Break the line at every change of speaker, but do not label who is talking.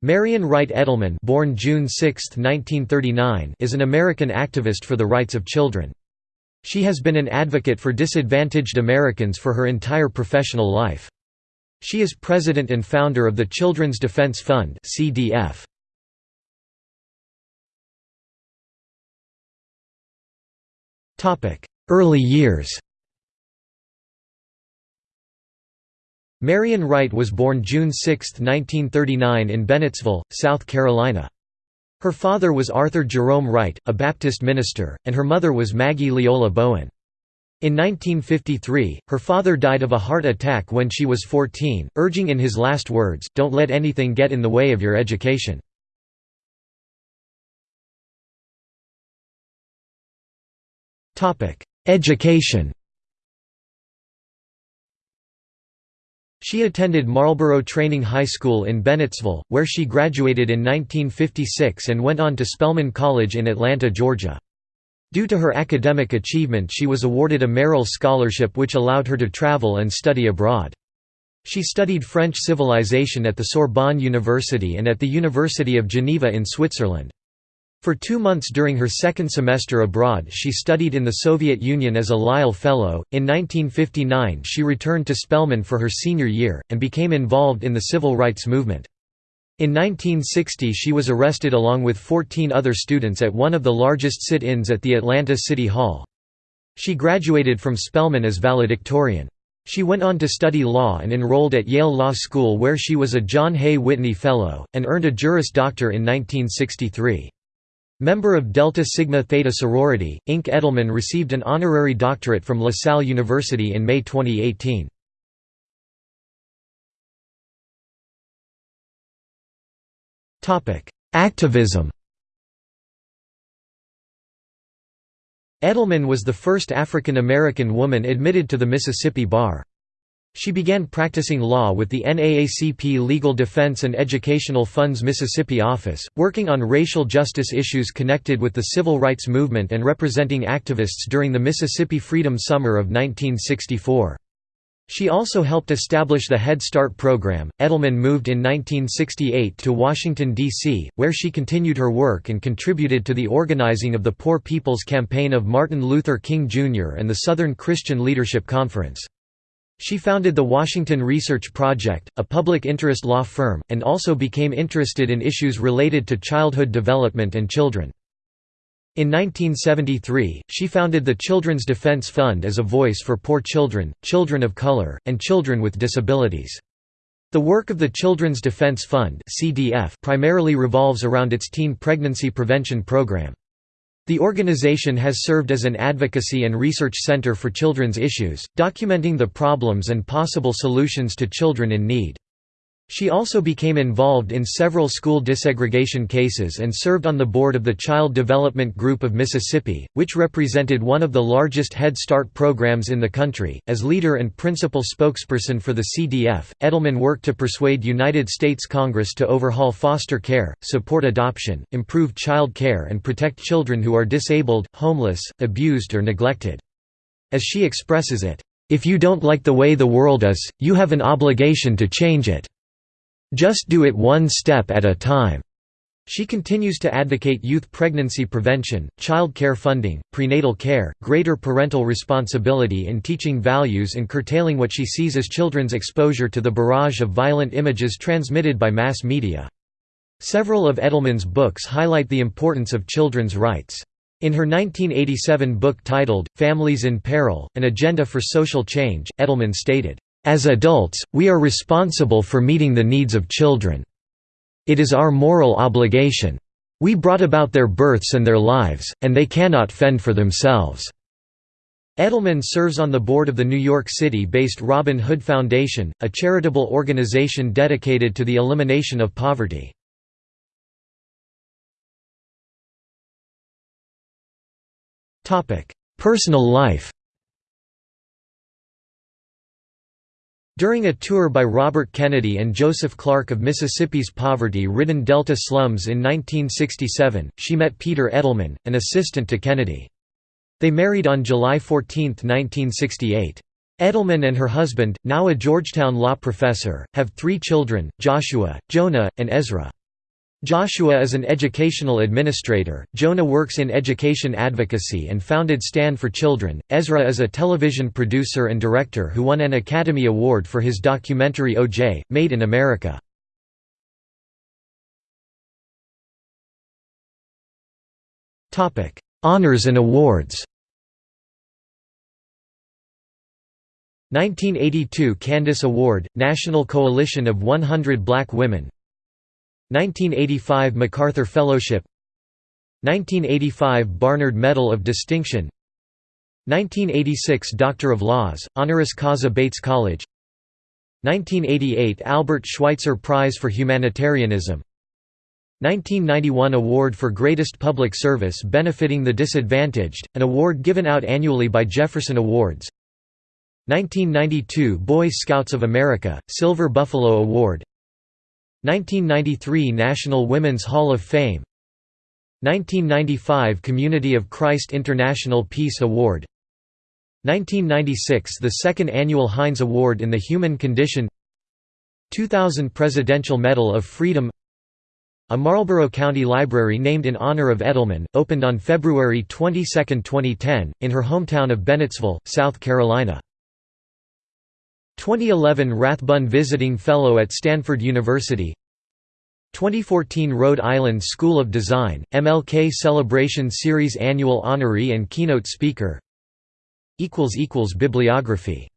Marian Wright Edelman born June 6, 1939, is an American activist for the rights of children. She has been an advocate for disadvantaged Americans for her entire professional life. She is president and founder of the Children's Defense Fund CDF. Early years Marian Wright was born June 6, 1939 in Bennettsville, South Carolina. Her father was Arthur Jerome Wright, a Baptist minister, and her mother was Maggie Leola Bowen. In 1953, her father died of a heart attack when she was 14, urging in his last words, don't let anything get in the way of your education. Education She attended Marlboro Training High School in Bennettsville, where she graduated in 1956 and went on to Spelman College in Atlanta, Georgia. Due to her academic achievement she was awarded a Merrill Scholarship which allowed her to travel and study abroad. She studied French civilization at the Sorbonne University and at the University of Geneva in Switzerland. For two months during her second semester abroad she studied in the Soviet Union as a Lisle Fellow. In 1959 she returned to Spelman for her senior year, and became involved in the civil rights movement. In 1960 she was arrested along with 14 other students at one of the largest sit-ins at the Atlanta City Hall. She graduated from Spelman as valedictorian. She went on to study law and enrolled at Yale Law School where she was a John Hay Whitney Fellow, and earned a Juris Doctor in 1963. Member of Delta Sigma Theta sorority, Inc. Edelman received an honorary doctorate from La Salle University in May 2018. Activism Edelman was the first African American woman admitted to the Mississippi Bar. She began practicing law with the NAACP Legal Defense and Educational Funds Mississippi office, working on racial justice issues connected with the civil rights movement and representing activists during the Mississippi Freedom Summer of 1964. She also helped establish the Head Start program. Edelman moved in 1968 to Washington, D.C., where she continued her work and contributed to the organizing of the Poor People's Campaign of Martin Luther King Jr. and the Southern Christian Leadership Conference. She founded the Washington Research Project, a public interest law firm, and also became interested in issues related to childhood development and children. In 1973, she founded the Children's Defense Fund as a voice for poor children, children of color, and children with disabilities. The work of the Children's Defense Fund primarily revolves around its teen pregnancy prevention program. The organization has served as an advocacy and research center for children's issues, documenting the problems and possible solutions to children in need. She also became involved in several school desegregation cases and served on the board of the Child Development Group of Mississippi, which represented one of the largest Head Start programs in the country. As leader and principal spokesperson for the CDF, Edelman worked to persuade United States Congress to overhaul foster care, support adoption, improve child care, and protect children who are disabled, homeless, abused, or neglected. As she expresses it, if you don't like the way the world is, you have an obligation to change it. Just do it one step at a time. She continues to advocate youth pregnancy prevention, child care funding, prenatal care, greater parental responsibility in teaching values and curtailing what she sees as children's exposure to the barrage of violent images transmitted by mass media. Several of Edelman's books highlight the importance of children's rights. In her 1987 book titled, Families in Peril, An Agenda for Social Change, Edelman stated, as adults, we are responsible for meeting the needs of children. It is our moral obligation. We brought about their births and their lives, and they cannot fend for themselves." Edelman serves on the board of the New York City-based Robin Hood Foundation, a charitable organization dedicated to the elimination of poverty. Personal life During a tour by Robert Kennedy and Joseph Clark of Mississippi's poverty-ridden Delta slums in 1967, she met Peter Edelman, an assistant to Kennedy. They married on July 14, 1968. Edelman and her husband, now a Georgetown law professor, have three children, Joshua, Jonah, and Ezra. Joshua is an educational administrator, Jonah works in education advocacy and founded Stand for Children, Ezra is a television producer and director who won an Academy Award for his documentary OJ, Made in America. Honors and awards. 1982 Candace Award, National Coalition of 100 Black Women 1985 MacArthur Fellowship 1985 Barnard Medal of Distinction 1986 Doctor of Laws, honoris causa Bates College 1988 Albert Schweitzer Prize for Humanitarianism 1991 Award for Greatest Public Service benefiting the disadvantaged, an award given out annually by Jefferson Awards 1992 Boy Scouts of America, Silver Buffalo Award 1993 National Women's Hall of Fame 1995 Community of Christ International Peace Award 1996 The second annual Heinz Award in the Human Condition 2000 Presidential Medal of Freedom A Marlboro County Library named in honor of Edelman, opened on February 22, 2010, in her hometown of Bennettsville, South Carolina. 2011 Rathbun Visiting Fellow at Stanford University 2014 Rhode Island School of Design, MLK Celebration Series Annual Honoree and Keynote Speaker Bibliography